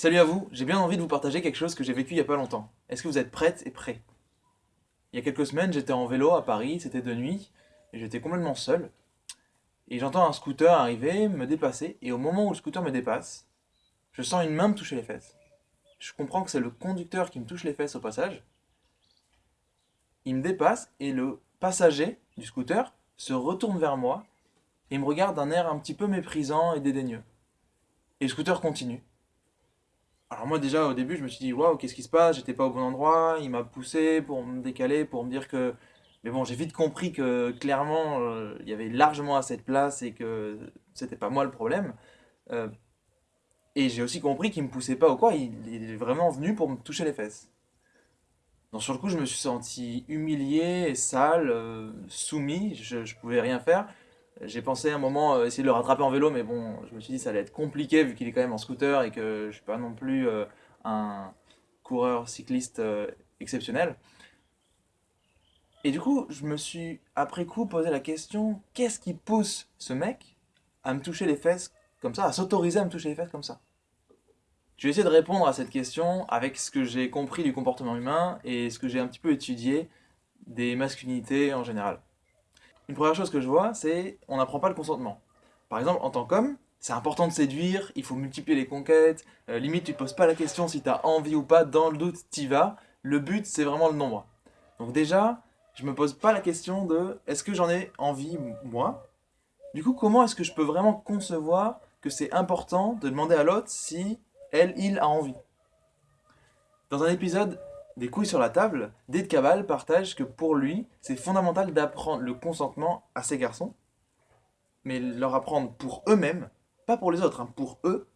Salut à vous, j'ai bien envie de vous partager quelque chose que j'ai vécu il y a pas longtemps. Est-ce que vous êtes prêtes et prêts? Il y a quelques semaines, j'étais en vélo à Paris, c'était de nuit, et j'étais complètement seul. Et j'entends un scooter arriver, me dépasser, et au moment où le scooter me dépasse, je sens une main me toucher les fesses. Je comprends que c'est le conducteur qui me touche les fesses au passage. Il me dépasse, et le passager du scooter se retourne vers moi, et me regarde d'un air un petit peu méprisant et dédaigneux. Et le scooter continue. Alors moi déjà au début je me suis dit waouh qu'est-ce qui se passe, j'étais pas au bon endroit, il m'a poussé pour me décaler, pour me dire que... Mais bon j'ai vite compris que clairement euh, il y avait largement assez de place et que c'était pas moi le problème. Euh, et j'ai aussi compris qu'il me poussait pas ou quoi, il, est vraiment venu pour me toucher les fesses. Donc sur le coup je me suis senti humilié, sale, euh, soumis, je, je pouvais rien faire. J'ai pensé un moment euh, essayer de le rattraper en vélo, mais bon, je me suis dit que ça allait être compliqué vu qu'il est quand même en scooter et que je suis pas non plus euh, un coureur cycliste euh, exceptionnel. Et du coup, je me suis après coup posé la question, qu'est-ce qui pousse ce mec à me toucher les fesses comme ça, à s'autoriser à me toucher les fesses comme ça? Je vais essayer de répondre à cette question avec ce que j'ai compris du comportement humain et ce que j'ai un petit peu étudié des masculinités en général. Une première chose que je vois, c'est on n'apprend pas le consentement. Par exemple, en tant qu'homme, c'est important de séduire, il faut multiplier les conquêtes, euh, limite tu te poses pas la question si tu as envie ou pas, dans le doute t'y vas, le but c'est vraiment le nombre. Donc déjà, je me pose pas la question de est-ce que j'en ai envie moi? Du coup, comment est-ce que je peux vraiment concevoir que c'est important de demander à l'autre si elle, il a envie? Dans un épisode des couilles sur la table, Dave Cabal partage que pour lui, c'est fondamental d'apprendre le consentement à ses garçons, mais leur apprendre pour eux-mêmes, pas pour les autres, hein, pour eux,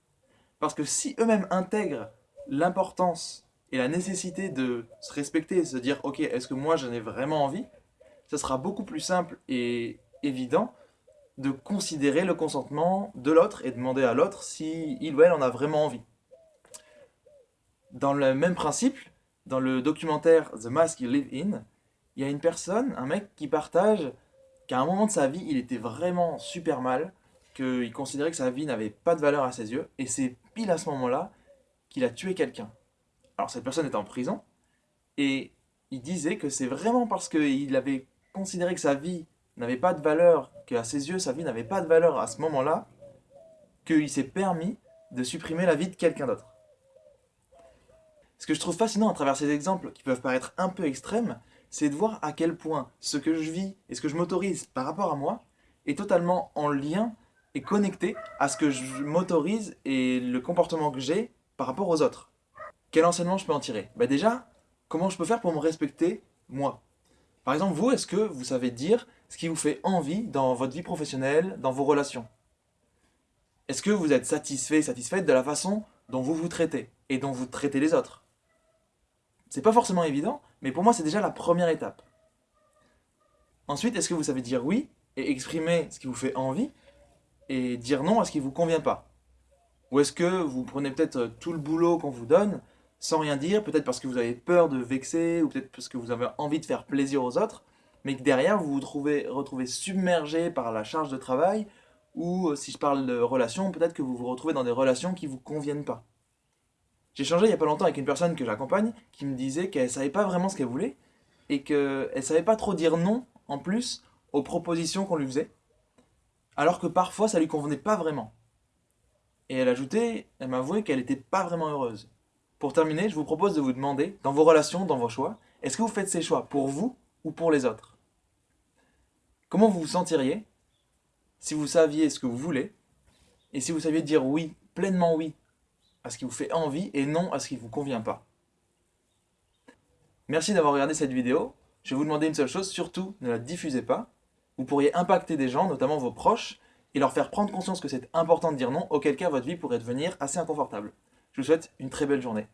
parce que si eux-mêmes intègrent l'importance et la nécessité de se respecter et se dire « Ok, est-ce que moi j'en ai vraiment envie ?» ce sera beaucoup plus simple et évident de considérer le consentement de l'autre et demander à l'autre si il ou elle en a vraiment envie. Dans le même principe, dans le documentaire The Mask You Live In, il y a une personne, un mec qui partage qu'à un moment de sa vie, il était vraiment super mal, qu'il considérait que sa vie n'avait pas de valeur à ses yeux, et c'est pile à ce moment-là qu'il a tué quelqu'un. Alors cette personne est en prison, et il disait que c'est vraiment parce qu'il avait considéré que sa vie n'avait pas de valeur, qu'à ses yeux sa vie n'avait pas de valeur à ce moment-là, qu'il s'est permis de supprimer la vie de quelqu'un d'autre. Ce que je trouve fascinant à travers ces exemples, qui peuvent paraître un peu extrêmes, c'est de voir à quel point ce que je vis et ce que je m'autorise par rapport à moi est totalement en lien et connecté à ce que je m'autorise et le comportement que j'ai par rapport aux autres. Quel enseignement je peux en tirer? Bah Déjà, comment je peux faire pour me respecter, moi? Par exemple, vous, est-ce que vous savez dire ce qui vous fait envie dans votre vie professionnelle, dans vos relations? Est-ce que vous êtes satisfait, satisfaite de la façon dont vous vous traitez et dont vous traitez les autres? C'est pas forcément évident, mais pour moi c'est déjà la première étape. Ensuite, est-ce que vous savez dire oui et exprimer ce qui vous fait envie et dire non à ce qui vous convient pas? Ou est-ce que vous prenez peut-être euh, tout le boulot qu'on vous donne sans rien dire, peut-être parce que vous avez peur de vexer ou peut-être parce que vous avez envie de faire plaisir aux autres, mais que derrière vous vous trouvez, retrouvez submergé par la charge de travail ou euh, si je parle de relations, peut-être que vous vous retrouvez dans des relations qui ne vous conviennent pas? J'ai changé il n'y a pas longtemps avec une personne que j'accompagne qui me disait qu'elle savait pas vraiment ce qu'elle voulait et qu'elle savait pas trop dire non, en plus, aux propositions qu'on lui faisait, alors que parfois ça lui convenait pas vraiment. Et elle ajoutait, elle m'avouait qu'elle n'était pas vraiment heureuse. Pour terminer, je vous propose de vous demander, dans vos relations, dans vos choix, est-ce que vous faites ces choix pour vous ou pour les autres? Comment vous vous sentiriez si vous saviez ce que vous voulez et si vous saviez dire oui, pleinement oui, à ce qui vous fait envie et non à ce qui ne vous convient pas. Merci d'avoir regardé cette vidéo. Je vais vous demander une seule chose, surtout ne la diffusez pas. Vous pourriez impacter des gens, notamment vos proches, et leur faire prendre conscience que c'est important de dire non, auquel cas votre vie pourrait devenir assez inconfortable. Je vous souhaite une très belle journée.